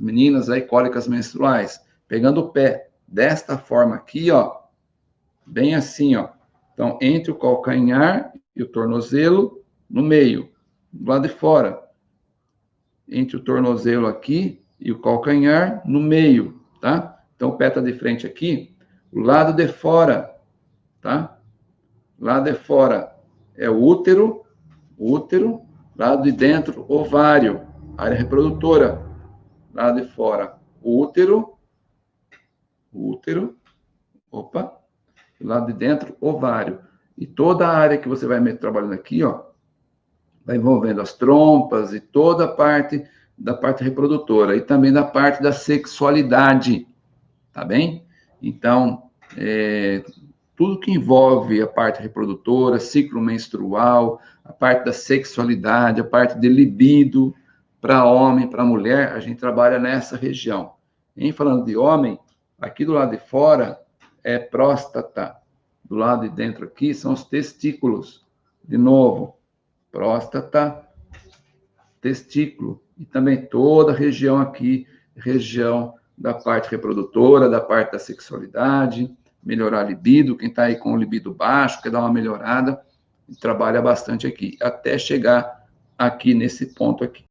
As meninas aí, cólicas menstruais. Pegando o pé desta forma aqui, ó. Bem assim, ó. Então, entre o calcanhar e o tornozelo, no meio, do lado de fora. Entre o tornozelo aqui e o calcanhar, no meio, tá? Então, o pé está de frente aqui, o lado de fora, tá? Lado de fora é o útero, útero, lado de dentro, ovário, área reprodutora. Lado de fora, útero, útero, opa, lado de dentro, ovário. E toda a área que você vai trabalhando aqui, ó, vai envolvendo as trompas e toda a parte da parte reprodutora e também da parte da sexualidade, tá bem? Então, é, tudo que envolve a parte reprodutora, ciclo menstrual, a parte da sexualidade, a parte de libido, para homem, para mulher, a gente trabalha nessa região. Em falando de homem, aqui do lado de fora é próstata, do lado de dentro aqui são os testículos. De novo, próstata, testículo, e também toda a região aqui, região da parte reprodutora, da parte da sexualidade, melhorar a libido, quem está aí com o libido baixo, quer dar uma melhorada, trabalha bastante aqui, até chegar aqui nesse ponto aqui.